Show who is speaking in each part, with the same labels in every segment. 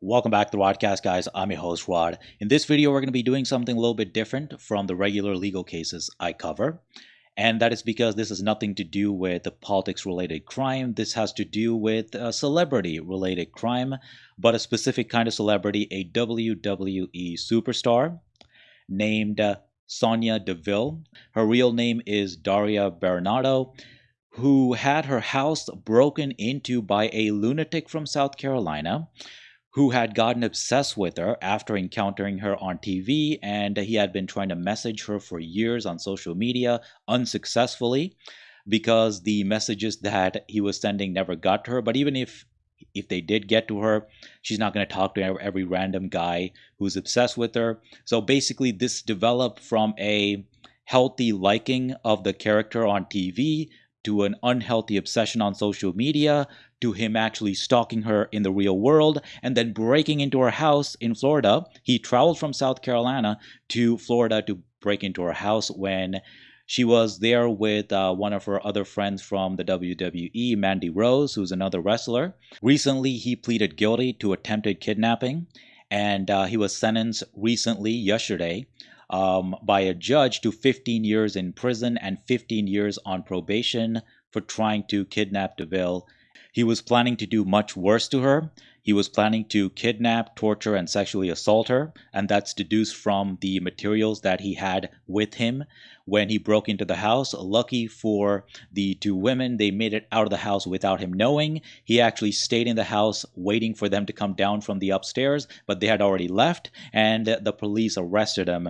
Speaker 1: Welcome back to the Rodcast, guys. I'm your host, Rod. In this video, we're going to be doing something a little bit different from the regular legal cases I cover. And that is because this has nothing to do with a politics related crime. This has to do with a celebrity related crime, but a specific kind of celebrity, a WWE superstar named uh, Sonya Deville. Her real name is Daria Berenato who had her house broken into by a lunatic from South Carolina who had gotten obsessed with her after encountering her on TV, and he had been trying to message her for years on social media unsuccessfully because the messages that he was sending never got to her. But even if if they did get to her, she's not going to talk to every random guy who's obsessed with her. So basically, this developed from a healthy liking of the character on TV to an unhealthy obsession on social media to him actually stalking her in the real world and then breaking into her house in Florida. He traveled from South Carolina to Florida to break into her house when she was there with uh, one of her other friends from the WWE, Mandy Rose, who's another wrestler. Recently, he pleaded guilty to attempted kidnapping, and uh, he was sentenced recently, yesterday, um, by a judge to 15 years in prison and 15 years on probation for trying to kidnap DeVille. He was planning to do much worse to her. He was planning to kidnap, torture, and sexually assault her, and that's deduced from the materials that he had with him when he broke into the house. Lucky for the two women, they made it out of the house without him knowing. He actually stayed in the house waiting for them to come down from the upstairs, but they had already left, and the police arrested him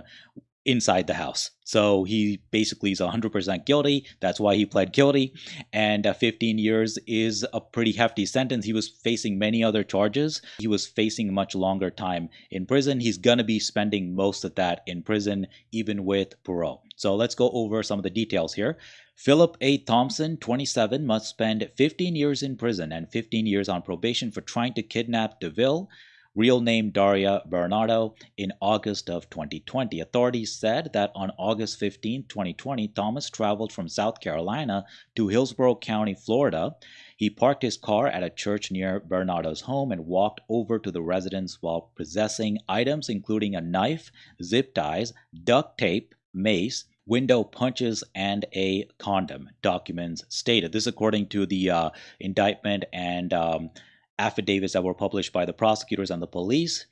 Speaker 1: inside the house. So he basically is 100% guilty. That's why he pled guilty. And uh, 15 years is a pretty hefty sentence. He was facing many other charges. He was facing much longer time in prison. He's going to be spending most of that in prison, even with parole. So let's go over some of the details here. Philip A. Thompson, 27, must spend 15 years in prison and 15 years on probation for trying to kidnap DeVille real name Daria Berenato, in August of 2020. Authorities said that on August 15, 2020, Thomas traveled from South Carolina to Hillsborough County, Florida. He parked his car at a church near Berenato's home and walked over to the residence while possessing items including a knife, zip ties, duct tape, mace, window punches and a condom documents stated this according to the uh, indictment and um, affidavits that were published by the prosecutors and the police.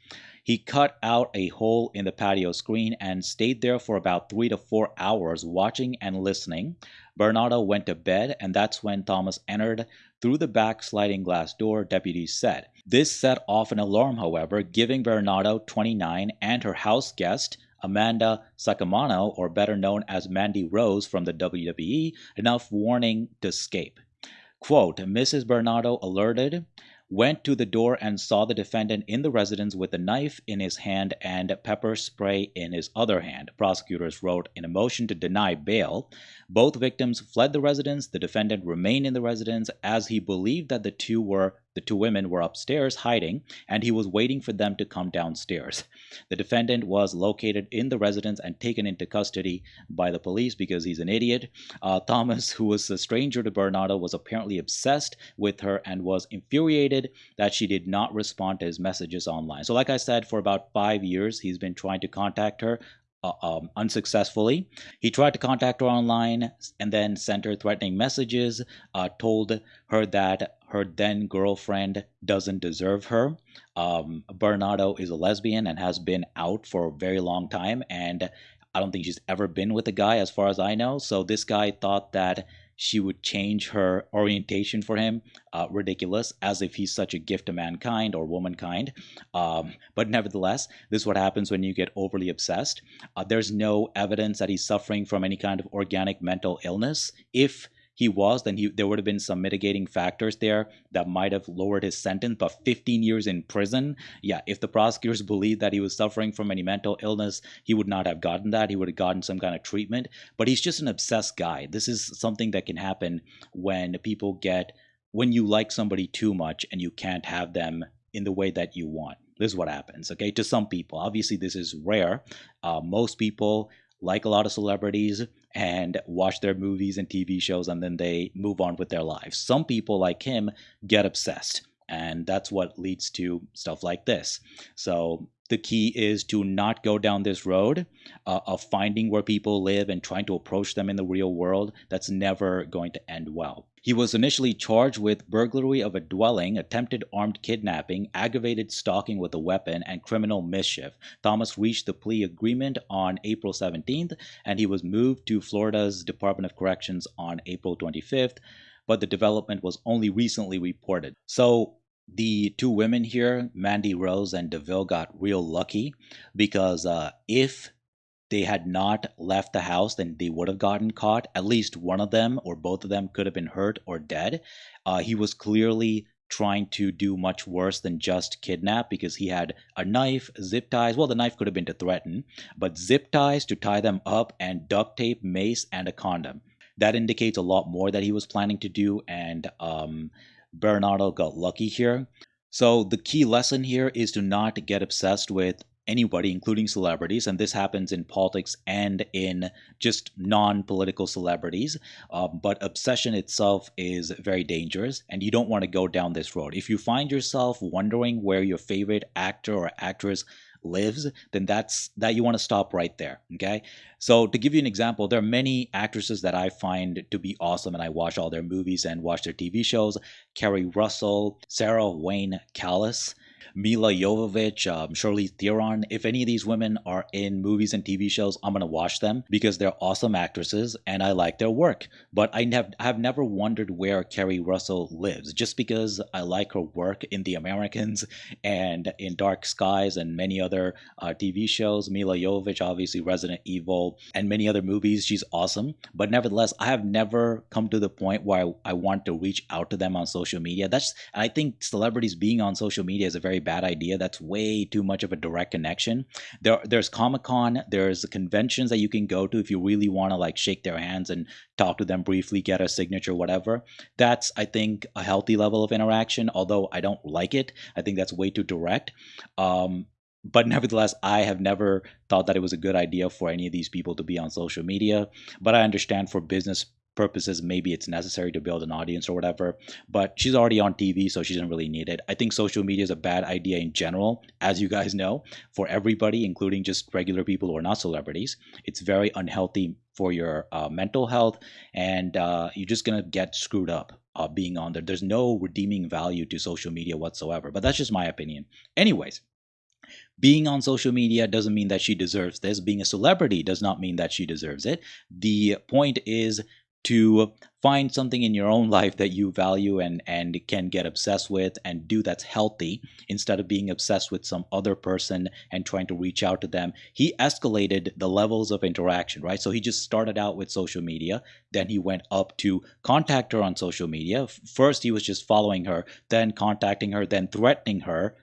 Speaker 1: He cut out a hole in the patio screen and stayed there for about three to four hours watching and listening. Berenato went to bed, and that's when Thomas entered through the back sliding glass door, deputies said. This set off an alarm, however, giving Berenato, 29, and her house guest, Amanda Saccomanno, or better known as Mandy Rose from the WWE, enough warning to escape. Quote, Mrs. Berenato alerted went to the door and saw the defendant in the residence with a knife in his hand and pepper spray in his other hand. Prosecutors wrote in a motion to deny bail. Both victims fled the residence. The defendant remained in the residence as he believed that the two were the two women were upstairs hiding, and he was waiting for them to come downstairs. The defendant was located in the residence and taken into custody by the police because he's an idiot. Uh, Thomas, who was a stranger to Berenato, was apparently obsessed with her and was infuriated that she did not respond to his messages online. So, like I said, for about five years, he's been trying to contact her uh, um, unsuccessfully. He tried to contact her online and then sent her threatening messages, uh, told her that her then girlfriend doesn't deserve her. Um, Berenato is a lesbian and has been out for a very long time, and I don't think she's ever been with a guy, as far as I know. So this guy thought that she would change her orientation for him. Uh, ridiculous, as if he's such a gift to mankind or womankind. Um, but nevertheless, this is what happens when you get overly obsessed. Uh, there's no evidence that he's suffering from any kind of organic mental illness. If he was, then he, there would have been some mitigating factors there that might have lowered his sentence. But 15 years in prison, yeah, if the prosecutors believed that he was suffering from any mental illness, he would not have gotten that. He would have gotten some kind of treatment. But he's just an obsessed guy. This is something that can happen when people get, when you like somebody too much and you can't have them in the way that you want. This is what happens, okay, to some people. Obviously, this is rare. Uh, most people like a lot of celebrities and watch their movies and TV shows and then they move on with their lives. Some people like him get obsessed. And that's what leads to stuff like this. So the key is to not go down this road uh, of finding where people live and trying to approach them in the real world. That's never going to end well. He was initially charged with burglary of a dwelling, attempted armed kidnapping, aggravated stalking with a weapon, and criminal mischief. Thomas reached the plea agreement on April 17th, and he was moved to Florida's Department of Corrections on April 25th, but the development was only recently reported. So the two women here, Mandy Rose and DeVille, got real lucky because uh, if they had not left the house, then they would have gotten caught. At least one of them or both of them could have been hurt or dead. Uh, he was clearly trying to do much worse than just kidnap because he had a knife, zip ties. Well, the knife could have been to threaten, but zip ties to tie them up and duct tape, mace, and a condom. That indicates a lot more that he was planning to do, and um, Berenato got lucky here. So the key lesson here is to not get obsessed with anybody, including celebrities, and this happens in politics and in just non political celebrities. Um, but obsession itself is very dangerous, and you don't want to go down this road. If you find yourself wondering where your favorite actor or actress lives, then that's that you want to stop right there. Okay. So to give you an example, there are many actresses that I find to be awesome, and I watch all their movies and watch their TV shows. Keri Russell, Sarah Wayne Callies. Milla Jovovich, um, Charlize Theron. If any of these women are in movies and TV shows, I'm gonna watch them because they're awesome actresses and I like their work. But I have have never wondered where Keri Russell lives, just because I like her work in The Americans and in Dark Skies and many other uh, TV shows. Milla Jovovich, obviously Resident Evil, and many other movies. She's awesome. But nevertheless, I have never come to the point where I, I want to reach out to them on social media. That's I think celebrities being on social media is a very bad idea. That's way too much of a direct connection. There, there's Comic Con, there's conventions that you can go to if you really want to like shake their hands and talk to them briefly, get a signature, whatever. That's, I think, a healthy level of interaction. Although I don't like it, I think that's way too direct. Um, but nevertheless, I have never thought that it was a good idea for any of these people to be on social media. But I understand for business purposes maybe it's necessary to build an audience or whatever but she's already on tv so she doesn't really need it i think social media is a bad idea in general as you guys know for everybody including just regular people who are not celebrities it's very unhealthy for your uh, mental health and uh, you're just gonna get screwed up uh, being on there there's no redeeming value to social media whatsoever but that's just my opinion anyways being on social media doesn't mean that she deserves this. Being a celebrity does not mean that she deserves it. The point is to find something in your own life that you value and and can get obsessed with and do that's healthy instead of being obsessed with some other person and trying to reach out to them. He escalated the levels of interaction right? So he just started out with social media then he went up to contact her on social media. First he was just following her then contacting her then threatening her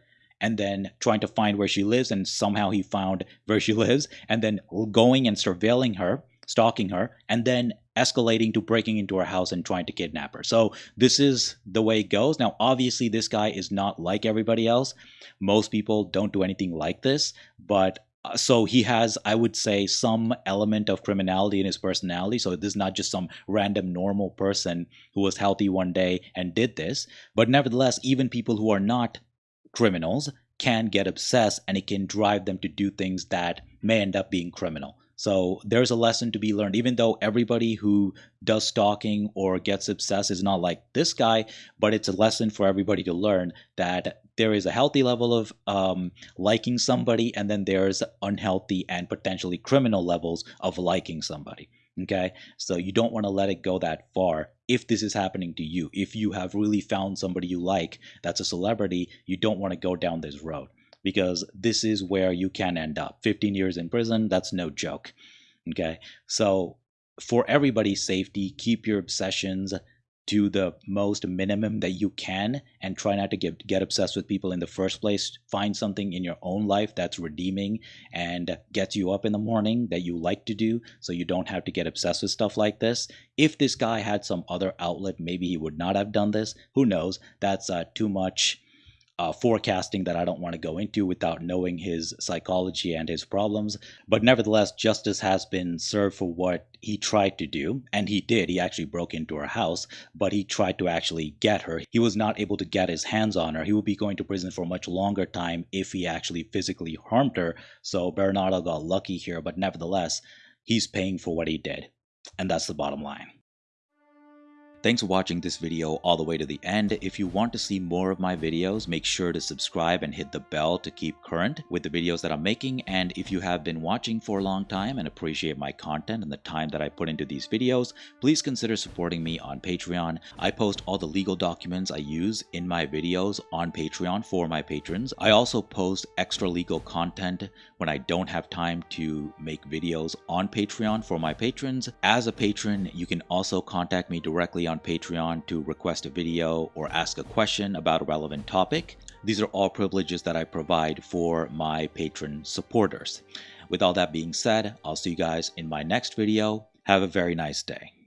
Speaker 1: and then trying to find where she lives and somehow he found where she lives and then going and surveilling her stalking her, and then escalating to breaking into her house and trying to kidnap her. So this is the way it goes. Now, obviously, this guy is not like everybody else. Most people don't do anything like this, but uh, so he has, I would say, some element of criminality in his personality. So this is not just some random normal person who was healthy one day and did this. But nevertheless, even people who are not criminals can get obsessed and it can drive them to do things that may end up being criminal. So there's a lesson to be learned, even though everybody who does stalking or gets obsessed is not like this guy, but it's a lesson for everybody to learn that there is a healthy level of um, liking somebody, and then there's unhealthy and potentially criminal levels of liking somebody. Okay, so you don't want to let it go that far if this is happening to you. If you have really found somebody you like that's a celebrity, you don't want to go down this road because this is where you can end up. 15 years in prison, that's no joke. Okay. So, for everybody's safety, keep your obsessions to the most minimum that you can and try not to get, get obsessed with people in the first place. Find something in your own life that's redeeming and gets you up in the morning that you like to do so you don't have to get obsessed with stuff like this. If this guy had some other outlet, maybe he would not have done this. Who knows? That's uh, too much uh, forecasting that I don't want to go into without knowing his psychology and his problems. But nevertheless, justice has been served for what he tried to do. And he did. He actually broke into her house, but he tried to actually get her. He was not able to get his hands on her. He would be going to prison for a much longer time if he actually physically harmed her. So Berenato got lucky here, but nevertheless, he's paying for what he did. And that's the bottom line. Thanks for watching this video all the way to the end. If you want to see more of my videos, make sure to subscribe and hit the bell to keep current with the videos that I'm making. And if you have been watching for a long time and appreciate my content and the time that I put into these videos, please consider supporting me on Patreon. I post all the legal documents I use in my videos on Patreon for my patrons. I also post extra legal content when I don't have time to make videos on Patreon for my patrons. As a patron, you can also contact me directly on Patreon to request a video or ask a question about a relevant topic. These are all privileges that I provide for my patron supporters. With all that being said, I'll see you guys in my next video. Have a very nice day.